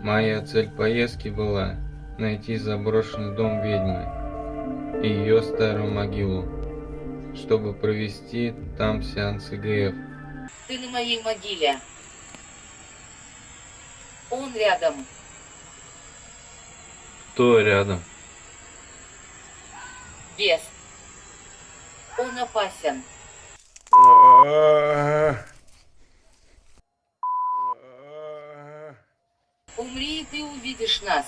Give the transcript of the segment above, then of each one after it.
Моя цель поездки была найти заброшенный дом ведьмы и ее старую могилу, чтобы провести там сеанс ИГФ. Ты на моей могиле. Он рядом. Кто рядом? Бес. Он опасен. Умри, и ты увидишь нас.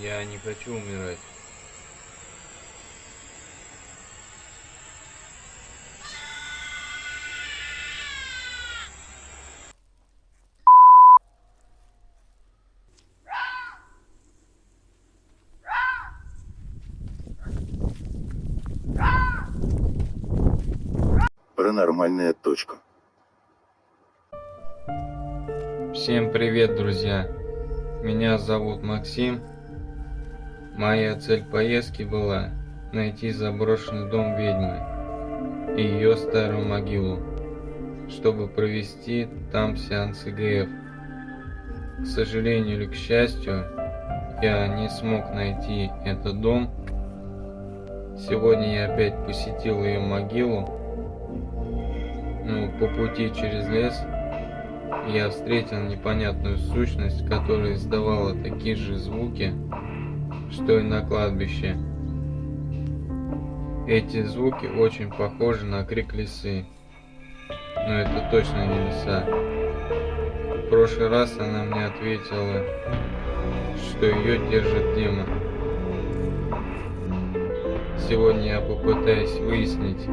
Я не хочу умирать. Паранормальная точка. Всем привет, друзья! Меня зовут Максим. Моя цель поездки была найти заброшенный дом ведьмы и ее старую могилу, чтобы провести там сеанс ИГФ. К сожалению или к счастью, я не смог найти этот дом. Сегодня я опять посетил ее могилу. Но по пути через лес я встретил непонятную сущность, которая издавала такие же звуки, что и на кладбище. Эти звуки очень похожи на крик лисы, но это точно не лиса. В прошлый раз она мне ответила, что ее держит демон. Сегодня я попытаюсь выяснить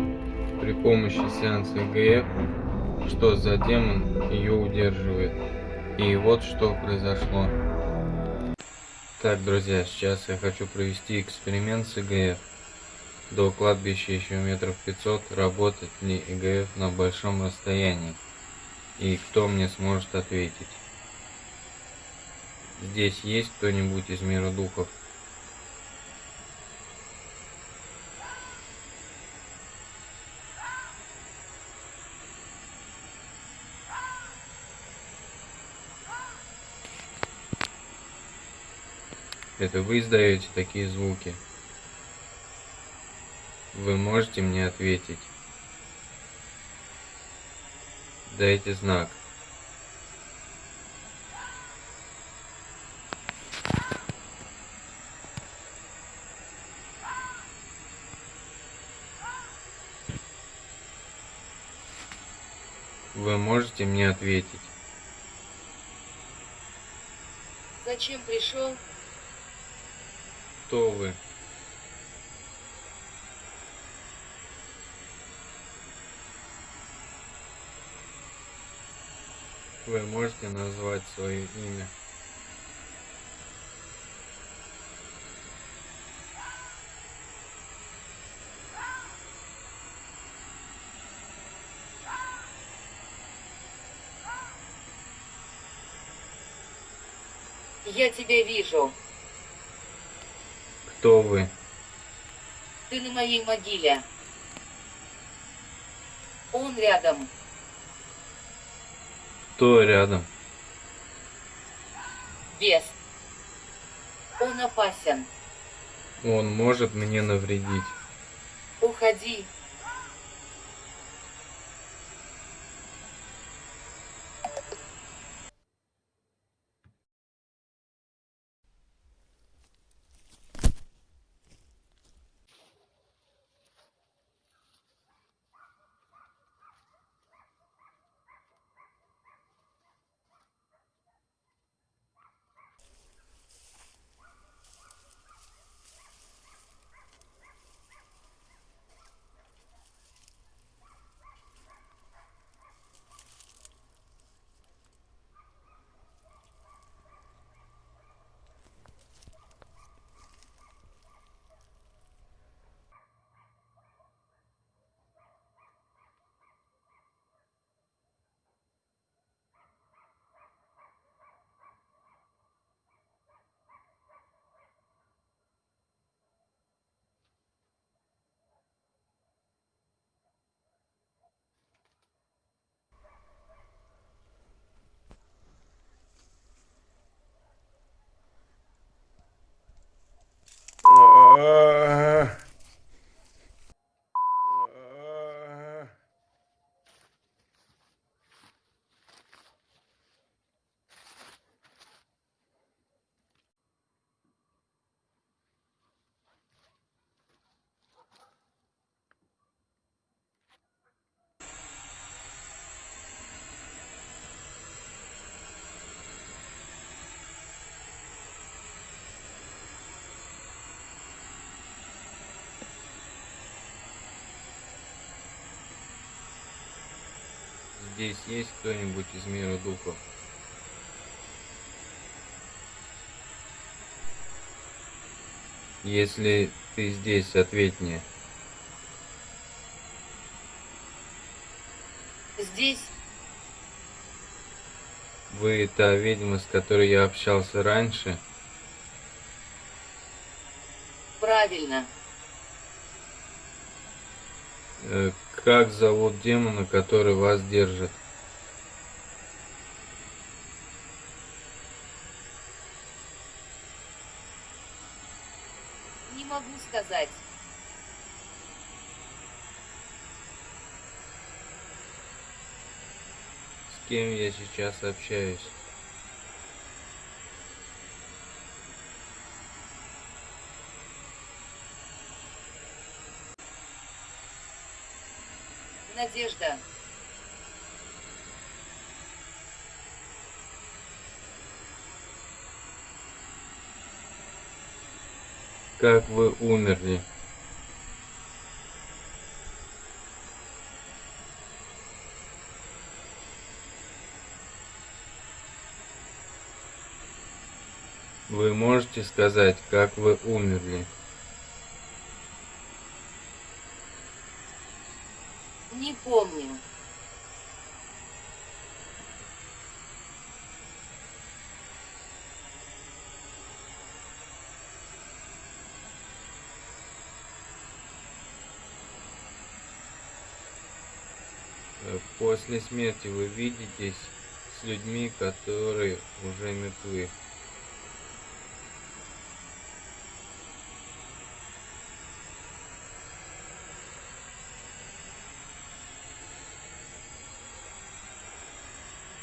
при помощи сеанса ИГФ, что за демон ее удерживает. И вот что произошло. Так, друзья, сейчас я хочу провести эксперимент с ИГФ. До кладбища еще метров 500, работать ли ИГФ на большом расстоянии. И кто мне сможет ответить. Здесь есть кто-нибудь из мира духов? Это вы издаете такие звуки? Вы можете мне ответить? Дайте знак. Вы можете мне ответить? Зачем пришел? Кто вы? Вы можете назвать свое имя? Я тебя вижу. Кто вы? Ты на моей могиле. Он рядом. Кто рядом? Бес. Он опасен. Он может мне навредить. Уходи. Здесь есть кто-нибудь из мира духов? Если ты здесь, ответь мне. Здесь Вы та ведьма, с которой я общался раньше? правильно. Как зовут демона, который вас держит? Не могу сказать. С кем я сейчас общаюсь? Надежда. Как вы умерли? Вы можете сказать, как вы умерли? Не помню. Э, После смерти вы видитесь с людьми, которые уже мертвы.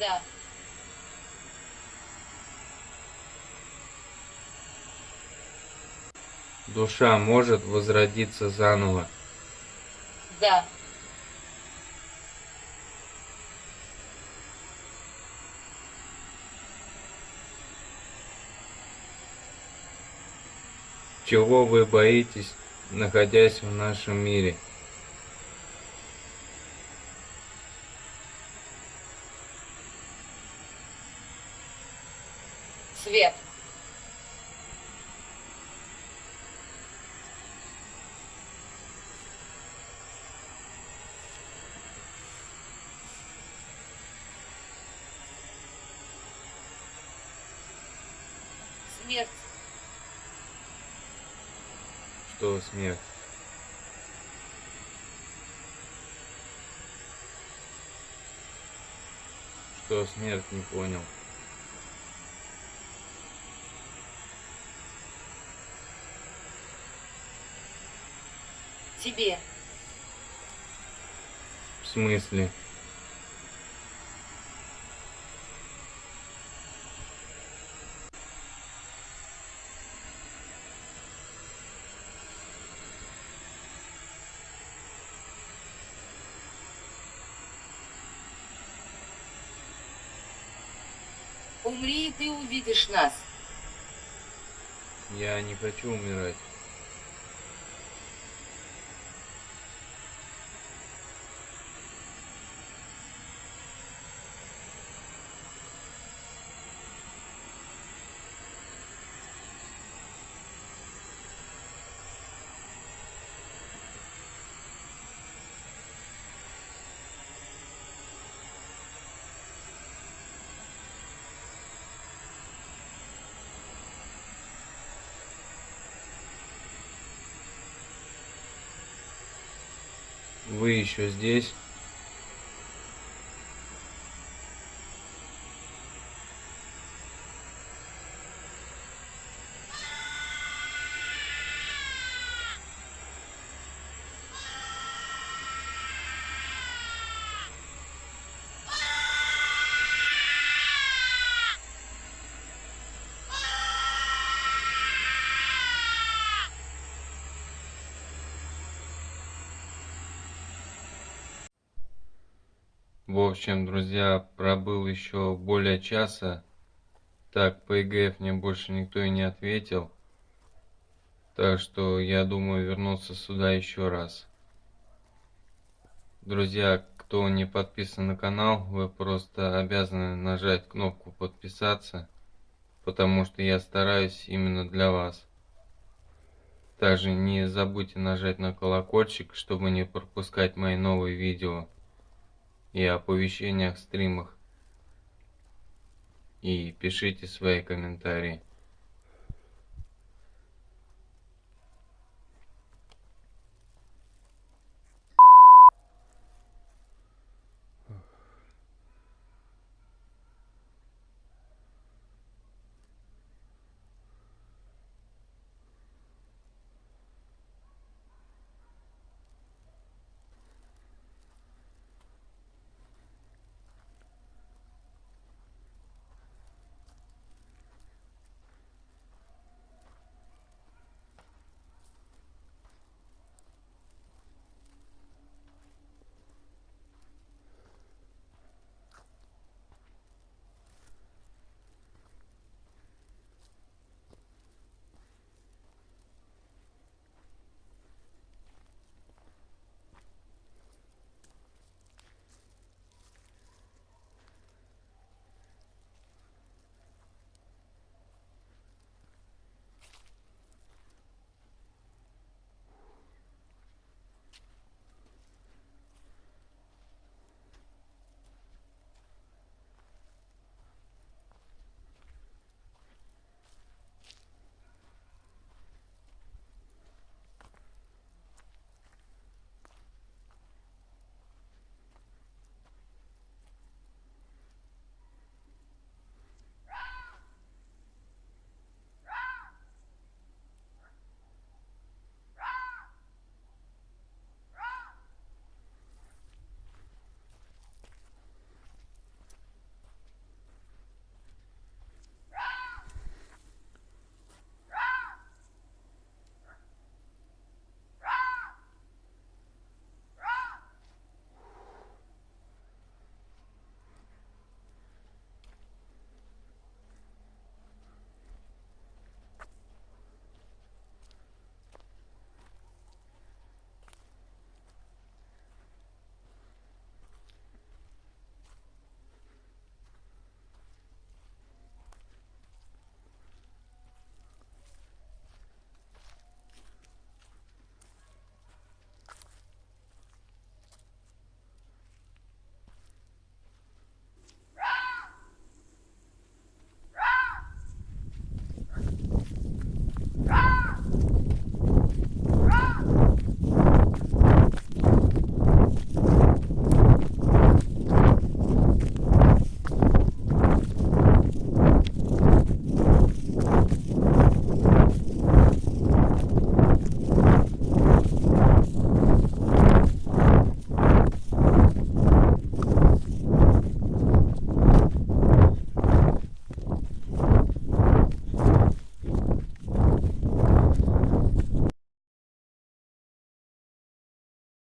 Да. Душа может возродиться заново. Да. Чего вы боитесь, находясь в нашем мире? Смерть. Что смерть? Что смерть не понял? Тебе. В смысле? Увидишь нас. Я не хочу умирать. Вы еще здесь? В общем, друзья, пробыл еще более часа. Так, по ЕГФ мне больше никто и не ответил. Так что я думаю вернуться сюда еще раз. Друзья, кто не подписан на канал, вы просто обязаны нажать кнопку подписаться, потому что я стараюсь именно для вас. Также не забудьте нажать на колокольчик, чтобы не пропускать мои новые видео и оповещения о стримах. И пишите свои комментарии.